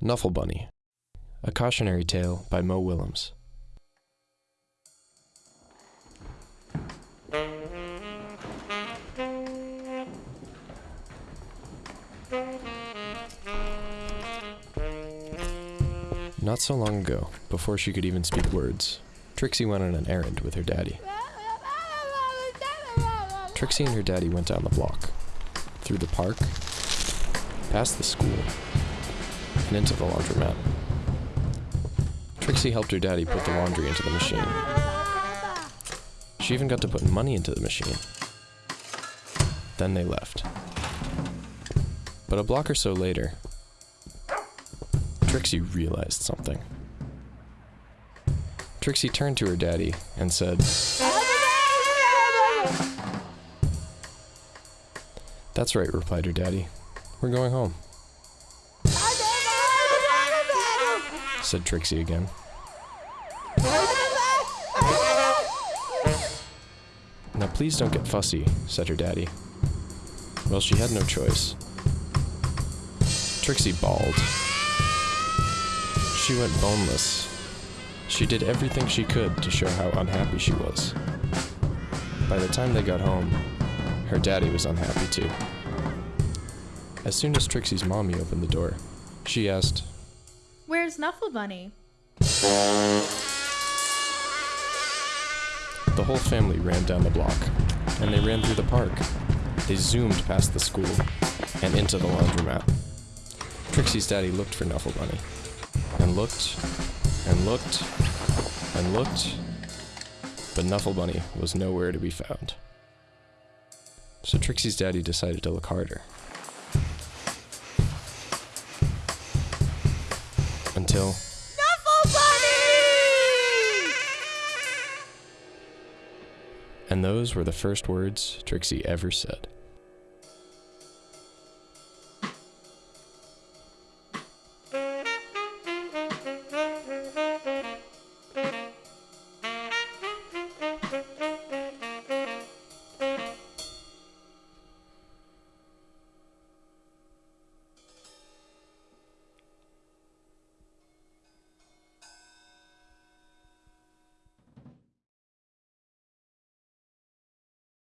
Knuffle Bunny, a cautionary tale by Mo Willems. Not so long ago, before she could even speak words, Trixie went on an errand with her daddy. Trixie and her daddy went down the block, through the park, past the school, into the laundromat. Trixie helped her daddy put the laundry into the machine. She even got to put money into the machine. Then they left. But a block or so later, Trixie realized something. Trixie turned to her daddy and said, That's right, replied her daddy. We're going home, said Trixie again. Now please don't get fussy, said her daddy. Well, she had no choice. Trixie bawled. She went boneless. She did everything she could to show how unhappy she was. By the time they got home, her daddy was unhappy too. As soon as Trixie's mommy opened the door, she asked, Where's Knuffle Bunny? The whole family ran down the block, and they ran through the park. They zoomed past the school and into the laundromat. Trixie's daddy looked for Knuffle Bunny, and looked, and looked, and looked, but Knuffle Bunny was nowhere to be found. So Trixie's daddy decided to look harder. Until Knuffle Bunny! And those were the first words Trixie ever said.